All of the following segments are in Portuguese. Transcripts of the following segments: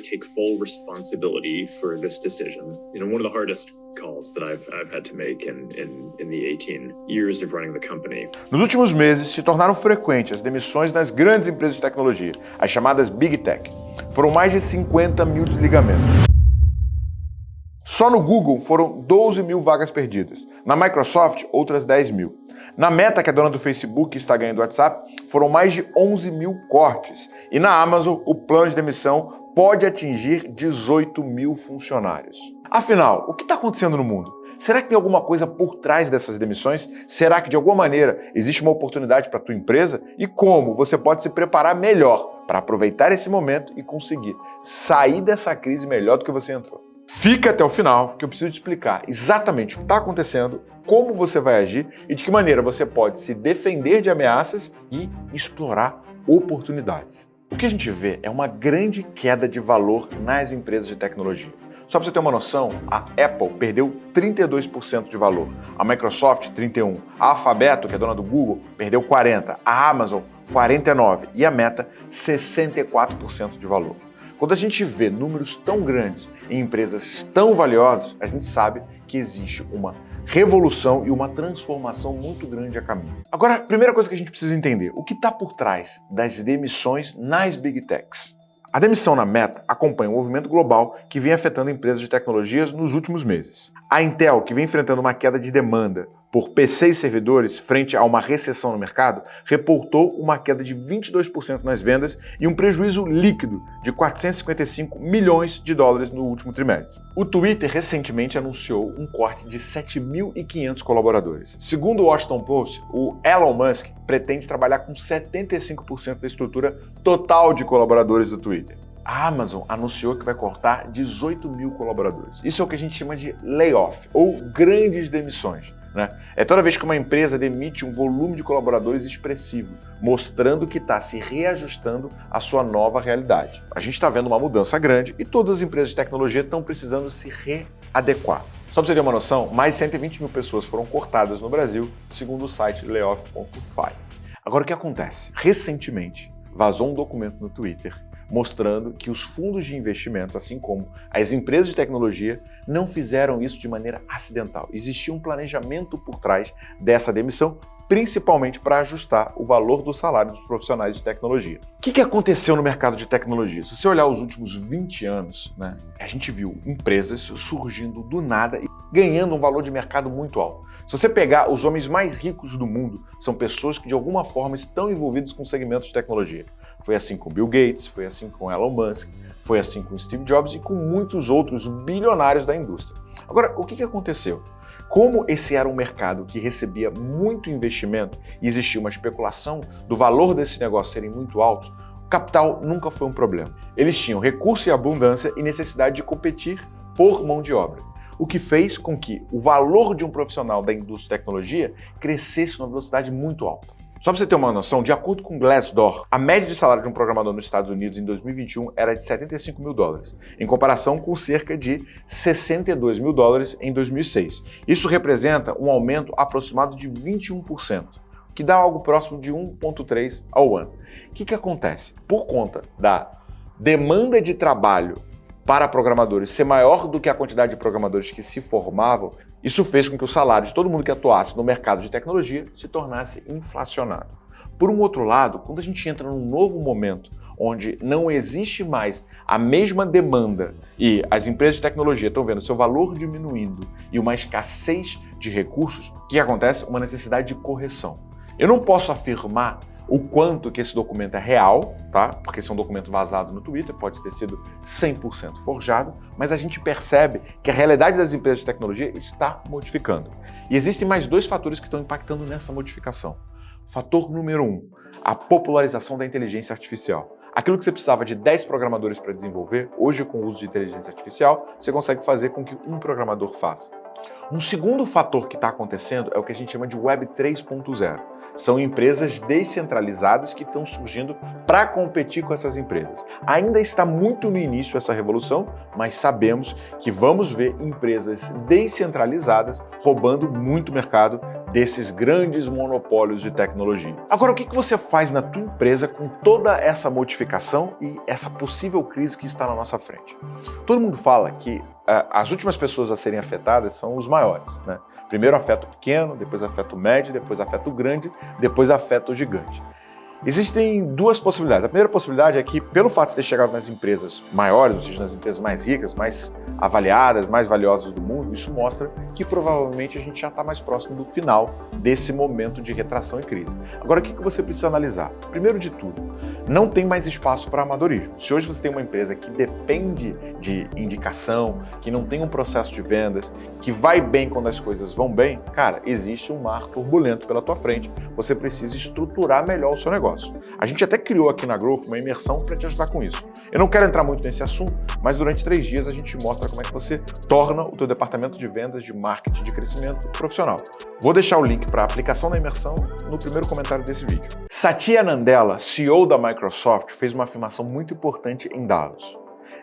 I take full responsibility for this decision. You know, one of the hardest calls that I've, I've had to make in, in, in the 18 years of running the company. Nos últimos meses, se tornaram frequentes as demissões nas grandes empresas de tecnologia, as chamadas Big Tech. Foram mais de 50 mil desligamentos. Só no Google foram 12 mil vagas perdidas. Na Microsoft, outras 10 mil. Na Meta, que é dona do Facebook e está ganhando o WhatsApp, foram mais de 11 mil cortes. E na Amazon, o plano de demissão pode atingir 18 mil funcionários. Afinal, o que está acontecendo no mundo? Será que tem alguma coisa por trás dessas demissões? Será que de alguma maneira existe uma oportunidade para a tua empresa? E como você pode se preparar melhor para aproveitar esse momento e conseguir sair dessa crise melhor do que você entrou? Fica até o final que eu preciso te explicar exatamente o que está acontecendo, como você vai agir e de que maneira você pode se defender de ameaças e explorar oportunidades. O que a gente vê é uma grande queda de valor nas empresas de tecnologia. Só para você ter uma noção, a Apple perdeu 32% de valor, a Microsoft 31%, a Alphabet, que é dona do Google, perdeu 40%, a Amazon 49% e a Meta 64% de valor. Quando a gente vê números tão grandes em empresas tão valiosas, a gente sabe que existe uma revolução e uma transformação muito grande a caminho. Agora, a primeira coisa que a gente precisa entender, o que está por trás das demissões nas Big Techs? A demissão na Meta acompanha um movimento global que vem afetando empresas de tecnologias nos últimos meses. A Intel, que vem enfrentando uma queda de demanda por PC e servidores frente a uma recessão no mercado, reportou uma queda de 22% nas vendas e um prejuízo líquido de 455 milhões de dólares no último trimestre. O Twitter recentemente anunciou um corte de 7.500 colaboradores. Segundo o Washington Post, o Elon Musk pretende trabalhar com 75% da estrutura total de colaboradores do Twitter. A Amazon anunciou que vai cortar 18 mil colaboradores. Isso é o que a gente chama de layoff, ou grandes demissões. Né? É toda vez que uma empresa demite um volume de colaboradores expressivo, mostrando que está se reajustando à sua nova realidade. A gente está vendo uma mudança grande e todas as empresas de tecnologia estão precisando se readequar. Só para você ter uma noção, mais de 120 mil pessoas foram cortadas no Brasil, segundo o site layoff.fi. Agora o que acontece? Recentemente vazou um documento no Twitter mostrando que os fundos de investimentos, assim como as empresas de tecnologia, não fizeram isso de maneira acidental. Existia um planejamento por trás dessa demissão, principalmente para ajustar o valor do salário dos profissionais de tecnologia. O que, que aconteceu no mercado de tecnologia? Se você olhar os últimos 20 anos, né, a gente viu empresas surgindo do nada e ganhando um valor de mercado muito alto. Se você pegar os homens mais ricos do mundo, são pessoas que de alguma forma estão envolvidos com segmentos de tecnologia. Foi assim com Bill Gates, foi assim com Elon Musk, foi assim com Steve Jobs e com muitos outros bilionários da indústria. Agora, o que, aconteceu? Como esse era um mercado que recebia muito investimento e existia uma especulação do valor desse negócio serem muito altos, o capital nunca foi um problema. Eles tinham recurso e abundância e necessidade de competir por mão de obra o que fez com que o valor de um profissional da indústria de tecnologia crescesse numa velocidade muito alta. Só para você ter uma noção, de acordo com Glassdoor, a média de salário de um programador nos Estados Unidos em 2021 era de 75 mil dólares, em comparação com cerca de 62 mil dólares em 2006. Isso representa um aumento aproximado de 21%, que dá algo próximo de 1,3 ao ano. O que, que acontece? Por conta da demanda de trabalho para programadores ser maior do que a quantidade de programadores que se formavam, isso fez com que o salário de todo mundo que atuasse no mercado de tecnologia se tornasse inflacionado. Por um outro lado, quando a gente entra num novo momento onde não existe mais a mesma demanda e as empresas de tecnologia estão vendo seu valor diminuindo e uma escassez de recursos, o que acontece? Uma necessidade de correção. Eu não posso afirmar o quanto que esse documento é real, tá? Porque esse é um documento vazado no Twitter, pode ter sido 100% forjado, mas a gente percebe que a realidade das empresas de tecnologia está modificando. E existem mais dois fatores que estão impactando nessa modificação. Fator número um, a popularização da inteligência artificial. Aquilo que você precisava de 10 programadores para desenvolver, hoje com o uso de inteligência artificial, você consegue fazer com que um programador faça. Um segundo fator que está acontecendo é o que a gente chama de Web 3.0. São empresas descentralizadas que estão surgindo para competir com essas empresas. Ainda está muito no início essa revolução, mas sabemos que vamos ver empresas descentralizadas roubando muito mercado desses grandes monopólios de tecnologia. Agora, o que você faz na tua empresa com toda essa modificação e essa possível crise que está na nossa frente? Todo mundo fala que uh, as últimas pessoas a serem afetadas são os maiores. Né? Primeiro afeta o pequeno, depois afeta o médio, depois afeta o grande, depois afeta o gigante. Existem duas possibilidades. A primeira possibilidade é que, pelo fato de ter chegado nas empresas maiores, ou seja, nas empresas mais ricas, mais avaliadas, mais valiosas do mundo, isso mostra que provavelmente a gente já está mais próximo do final desse momento de retração e crise. Agora, o que você precisa analisar? Primeiro de tudo, não tem mais espaço para amadorismo. Se hoje você tem uma empresa que depende de indicação, que não tem um processo de vendas, que vai bem quando as coisas vão bem, cara, existe um mar turbulento pela tua frente. Você precisa estruturar melhor o seu negócio. A gente até criou aqui na Growth uma imersão para te ajudar com isso. Eu não quero entrar muito nesse assunto, mas durante três dias a gente mostra como é que você torna o teu departamento de vendas, de marketing, de crescimento profissional. Vou deixar o link para a aplicação da imersão no primeiro comentário desse vídeo. Satya Nadella, CEO da Microsoft, fez uma afirmação muito importante em Davos.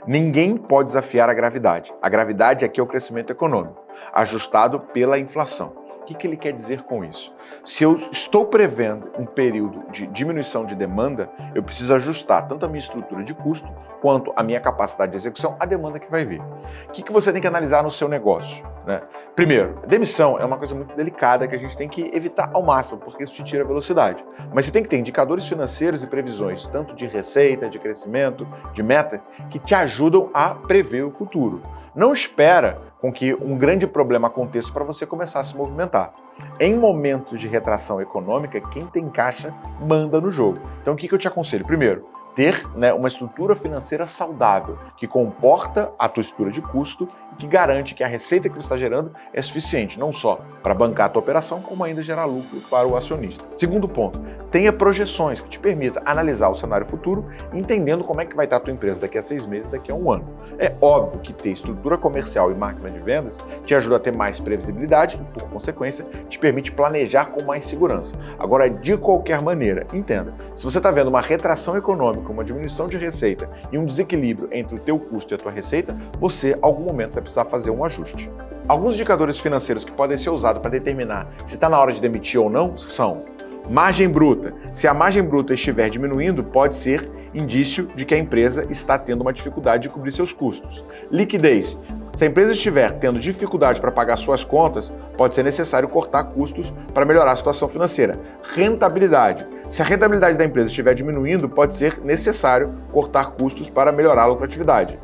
Ninguém pode desafiar a gravidade. A gravidade aqui é o crescimento econômico, ajustado pela inflação que, que ele quer dizer com isso? Se eu estou prevendo um período de diminuição de demanda, eu preciso ajustar tanto a minha estrutura de custo quanto a minha capacidade de execução à demanda que vai vir. O que, que você tem que analisar no seu negócio? Né? Primeiro, demissão é uma coisa muito delicada que a gente tem que evitar ao máximo, porque isso te tira velocidade. Mas você tem que ter indicadores financeiros e previsões, tanto de receita, de crescimento, de meta, que te ajudam a prever o futuro. Não espera com que um grande problema aconteça para você começar a se movimentar. Em momentos de retração econômica, quem tem caixa manda no jogo. Então o que eu te aconselho? Primeiro, ter né, uma estrutura financeira saudável, que comporta a tua estrutura de custo e que garante que a receita que você está gerando é suficiente, não só para bancar a tua operação, como ainda gerar lucro para o acionista. Segundo ponto, tenha projeções que te permita analisar o cenário futuro, entendendo como é que vai estar a tua empresa daqui a seis meses, daqui a um ano. É óbvio que ter estrutura comercial e máquina de vendas te ajuda a ter mais previsibilidade e, por consequência, te permite planejar com mais segurança. Agora, de qualquer maneira, entenda, se você está vendo uma retração econômica uma diminuição de receita e um desequilíbrio entre o teu custo e a tua receita, você, em algum momento, vai precisar fazer um ajuste. Alguns indicadores financeiros que podem ser usados para determinar se está na hora de demitir ou não são margem bruta. Se a margem bruta estiver diminuindo, pode ser indício de que a empresa está tendo uma dificuldade de cobrir seus custos. Liquidez. Se a empresa estiver tendo dificuldade para pagar suas contas, pode ser necessário cortar custos para melhorar a situação financeira. Rentabilidade. Se a rentabilidade da empresa estiver diminuindo, pode ser necessário cortar custos para melhorar a lucratividade.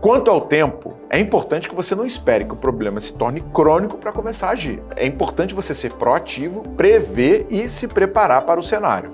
Quanto ao tempo, é importante que você não espere que o problema se torne crônico para começar a agir. É importante você ser proativo, prever e se preparar para o cenário.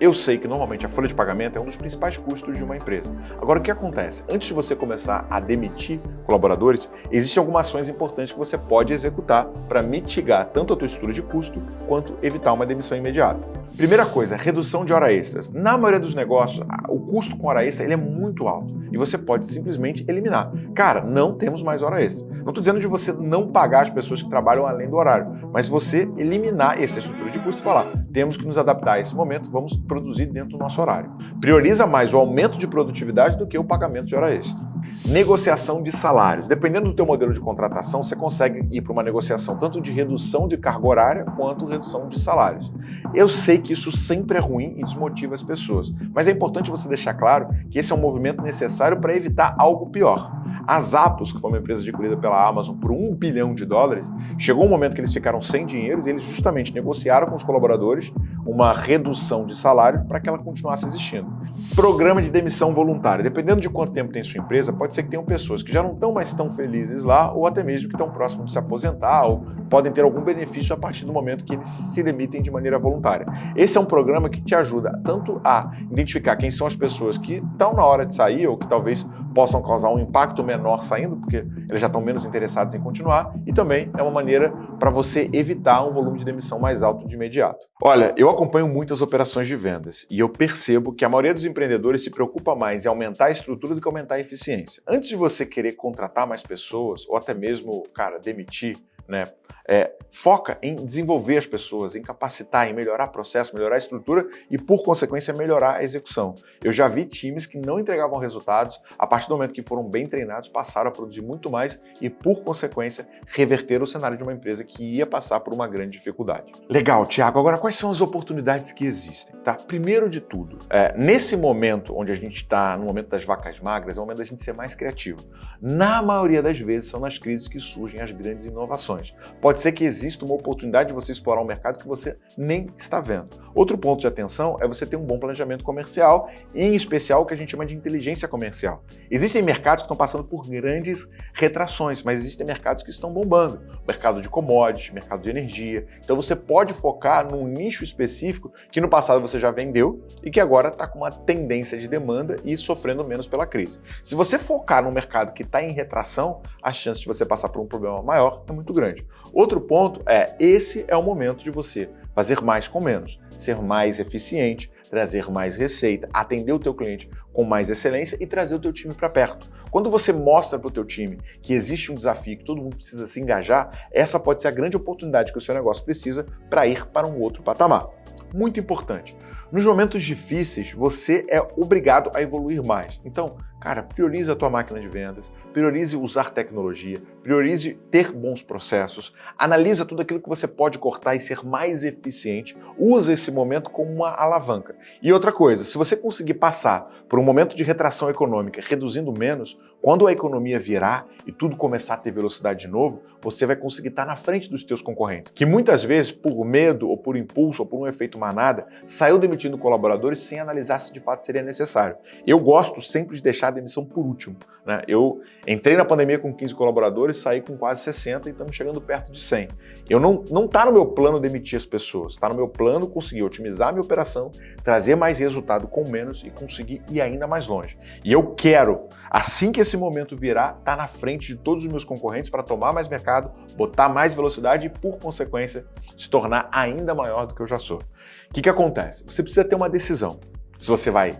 Eu sei que normalmente a folha de pagamento é um dos principais custos de uma empresa. Agora, o que acontece? Antes de você começar a demitir colaboradores, existem algumas ações importantes que você pode executar para mitigar tanto a tua estrutura de custo quanto evitar uma demissão imediata. Primeira coisa, redução de hora extras. Na maioria dos negócios, o custo com hora extra ele é muito alto e você pode simplesmente eliminar. Cara, não temos mais hora extra. Não estou dizendo de você não pagar as pessoas que trabalham além do horário, mas você eliminar essa estrutura de custo e falar, temos que nos adaptar a esse momento, vamos produzir dentro do nosso horário. Prioriza mais o aumento de produtividade do que o pagamento de hora extra. Negociação de salários. Dependendo do teu modelo de contratação, você consegue ir para uma negociação tanto de redução de carga horária quanto redução de salários. Eu sei que isso sempre é ruim e desmotiva as pessoas, mas é importante você deixar claro que esse é um movimento necessário para evitar algo pior. A Zappos, que foi uma empresa adquirida pela Amazon por um bilhão de dólares, chegou um momento que eles ficaram sem dinheiro e eles justamente negociaram com os colaboradores uma redução de salário para que ela continuasse existindo. Programa de demissão voluntária. Dependendo de quanto tempo tem sua empresa, pode ser que tenham pessoas que já não estão mais tão felizes lá ou até mesmo que estão próximos de se aposentar ou podem ter algum benefício a partir do momento que eles se demitem de maneira voluntária. Esse é um programa que te ajuda tanto a identificar quem são as pessoas que estão na hora de sair ou que talvez possam causar um impacto menor saindo, porque eles já estão menos interessados em continuar, e também é uma maneira para você evitar um volume de demissão mais alto de imediato. Olha, eu acompanho muitas operações de vendas e eu percebo que a maioria dos empreendedores se preocupa mais em aumentar a estrutura do que aumentar a eficiência. Antes de você querer contratar mais pessoas ou até mesmo, cara, demitir né? É, foca em desenvolver as pessoas, em capacitar, em melhorar processo, melhorar a estrutura e, por consequência, melhorar a execução. Eu já vi times que não entregavam resultados, a partir do momento que foram bem treinados, passaram a produzir muito mais e, por consequência, reverter o cenário de uma empresa que ia passar por uma grande dificuldade. Legal, Tiago. Agora, quais são as oportunidades que existem? Tá? Primeiro de tudo, é, nesse momento onde a gente está, no momento das vacas magras, é o momento da gente ser mais criativo. Na maioria das vezes, são nas crises que surgem as grandes inovações. Pode pode ser que exista uma oportunidade de você explorar um mercado que você nem está vendo. Outro ponto de atenção é você ter um bom planejamento comercial, em especial o que a gente chama de inteligência comercial. Existem mercados que estão passando por grandes retrações, mas existem mercados que estão bombando. Mercado de commodities, mercado de energia. Então você pode focar num nicho específico que no passado você já vendeu e que agora está com uma tendência de demanda e sofrendo menos pela crise. Se você focar num mercado que está em retração, a chance de você passar por um problema maior é muito grande. Outro ponto é, esse é o momento de você fazer mais com menos, ser mais eficiente, trazer mais receita, atender o teu cliente com mais excelência e trazer o teu time para perto. Quando você mostra para o teu time que existe um desafio, que todo mundo precisa se engajar, essa pode ser a grande oportunidade que o seu negócio precisa para ir para um outro patamar. Muito importante. Nos momentos difíceis, você é obrigado a evoluir mais. Então, cara, priorize a tua máquina de vendas, priorize usar tecnologia, priorize ter bons processos, analisa tudo aquilo que você pode cortar e ser mais eficiente, usa esse momento como uma alavanca. E outra coisa, se você conseguir passar por um momento de retração econômica reduzindo menos, quando a economia virar e tudo começar a ter velocidade de novo, você vai conseguir estar na frente dos teus concorrentes, que muitas vezes, por medo ou por impulso ou por um efeito manada, saiu demitindo colaboradores sem analisar se de fato seria necessário. Eu gosto sempre de deixar a demissão por último. Né? Eu entrei na pandemia com 15 colaboradores, saí com quase 60 e estamos chegando perto de 100. Eu não não está no meu plano demitir as pessoas, está no meu plano conseguir otimizar a minha operação, trazer mais resultado com menos e conseguir ir ainda mais longe. E eu quero, assim que esse momento virar, estar tá na frente de todos os meus concorrentes para tomar mais mercado, botar mais velocidade e, por consequência, se tornar ainda maior do que eu já sou. O que, que acontece? Você precisa ter uma decisão. Se você vai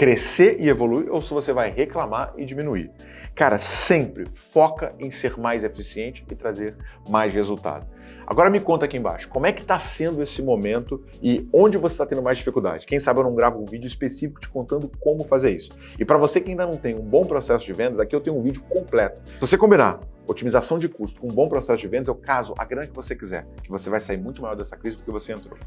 crescer e evoluir ou se você vai reclamar e diminuir. Cara, sempre foca em ser mais eficiente e trazer mais resultado. Agora me conta aqui embaixo, como é que está sendo esse momento e onde você está tendo mais dificuldade? Quem sabe eu não gravo um vídeo específico te contando como fazer isso. E para você que ainda não tem um bom processo de vendas, aqui eu tenho um vídeo completo. Se você combinar otimização de custo com um bom processo de vendas, é o caso, a grana que você quiser, que você vai sair muito maior dessa crise do que você entrou.